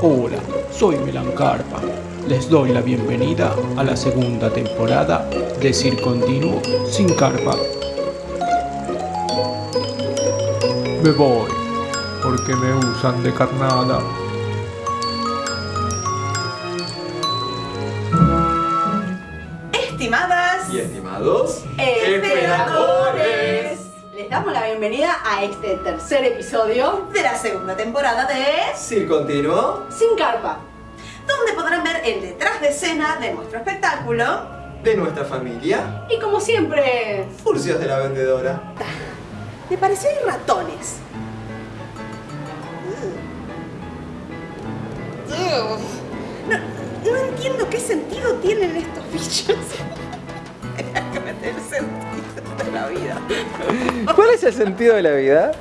Hola, soy Milan Carpa. Les doy la bienvenida a la segunda temporada de Cir Continuo sin Carpa. Me voy, porque me usan de carnada. Estimadas Y estimados esperadores Les damos la bienvenida a este tercer episodio de la segunda temporada de Cir Continuo Sin Carpa. donde podrán ver el detrás de escena de nuestro espectáculo. de nuestra familia, Y como siempre, Furcios de la Vendedora. Me pareció hay ratones. No, no entiendo qué sentido tienen estos bichos. Hay que meter sentido la vida. ¿Cuál es el sentido de la vida?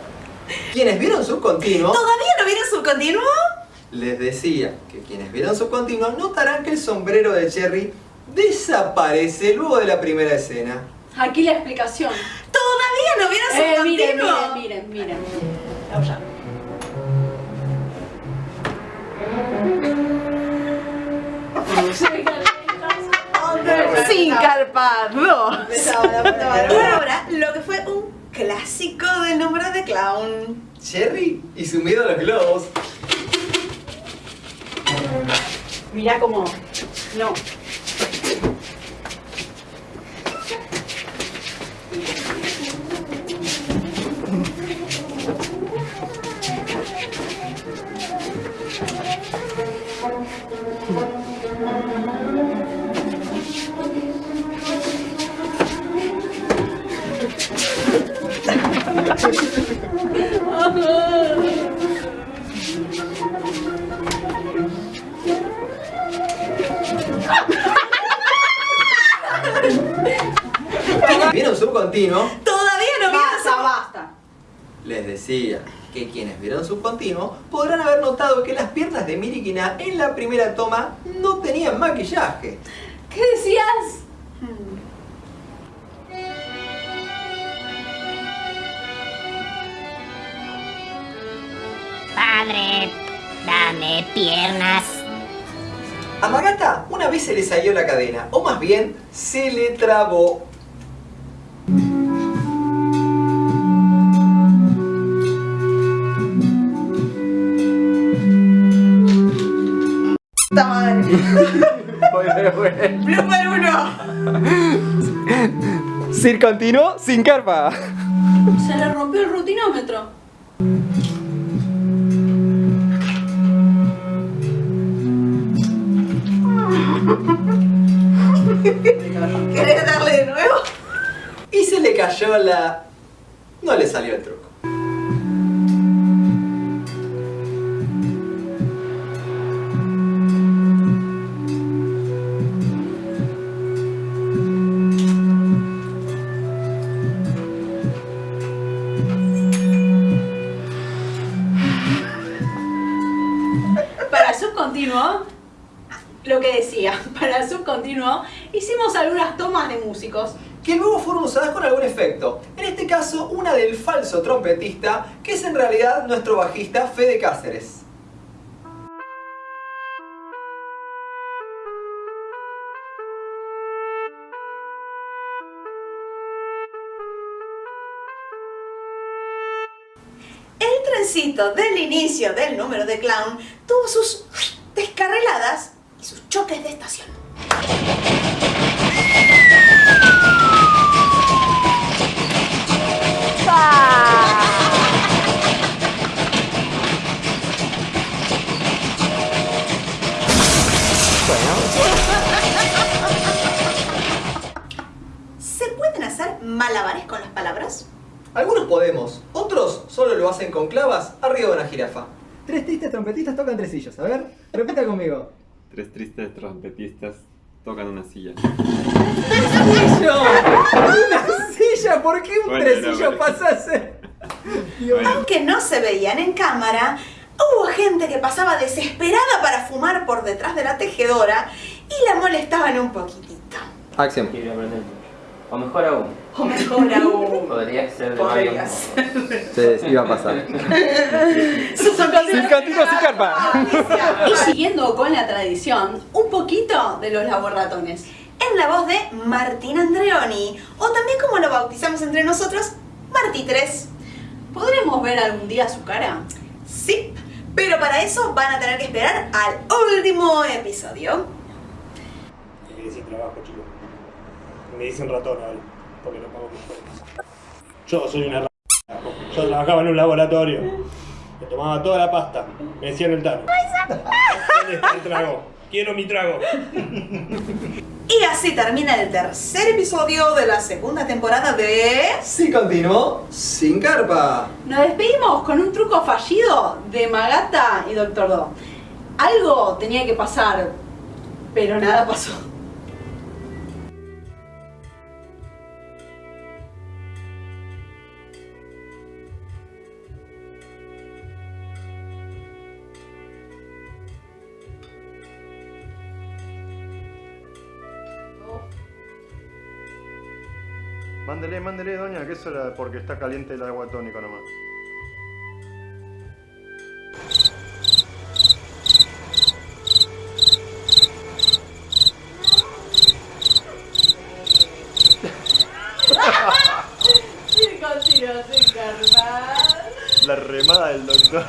Quienes vieron Subcontinuo, ¿Todavía no vieron su continuo? les decía que quienes vieron Subcontinuo notarán que el sombrero de Cherry desaparece luego de la primera escena. aquí la explicación. ¿Todavía no vieron su Eh, miren, continuo? miren, miren, miren. Vamos Sin carpa 2. Por ahora, lo que fue un clásico del número de clown. Cherry y su miedo a los globos. Mirá cómo. No. Todavía no Basta, su basta. les decía que quienes vieron Subcontinuo podrán haber notado que las piernas de Mirikina en la primera toma no tenían maquillaje. ¿Qué decías? Padre, dame piernas. A Magata una vez se le salió la cadena, o más bien, se le trabó. ¡Puta madre! ¡Blooper 1! Cir Continuo sin carpa. Se le rompió el rutinómetro. ¿Querés darle de nuevo? Y se le cayó la... No le salió el truco. Subcontinuo, lo que decía, para el subcontinuo hicimos algunas tomas de músicos. Que luego fueron usadas con algún efecto. En este caso, una del falso trompetista, que es en realidad nuestro bajista Fede Cáceres. El trencito del inicio del número de clown tuvo sus descarriladas y sus choques de estación. ¿Se pueden hacer malabares con las palabras? Algunos podemos, otros solo lo hacen con clavas arriba de una jirafa. Tres tristes trompetistas tocan tresillos. A ver, repita conmigo. Tres tristes trompetistas tocan una silla. ¡Tresillo! ¡Una silla! ¿Por qué un Bueno, tresillo no, pasa a ser? Dios. Bueno, Aunque no se veían en cámara, hubo gente que pasaba desesperada para fumar por detrás de la tejedora y la molestaban un poquitito. Acción. Quiero aprender mucho. O mejor aún, O mejor aún. Podría ser de Podría ser. Sí, iba a pasar. Sin sin carpa. Y siguiendo con la tradición, un poquito de los laboratones. En la voz de Martín Andreoni, o también como lo bautizamos entre nosotros, Martí 3. ¿Podremos ver algún día su cara? Sí, pero para eso van a tener que esperar al último episodio. Me sin trabajo, chicos. Me dicen ratón ahora, porque no pago mis cuentas. Yo soy una r***. Yo trabajaba en un laboratorio. Me tomaba toda la pasta. Me decían el tano. ¿Dónde está el trago? Quiero mi trago. Y así termina el tercer episodio de la segunda temporada de... Sí continuó sin carpa. Nos despedimos con un truco fallido de Magata y Doctor Do. Algo tenía que pasar, pero nada pasó. Mándele, mándele, doña, que eso era porque está caliente el agua tónica nomás. Sin. La remada del doctor.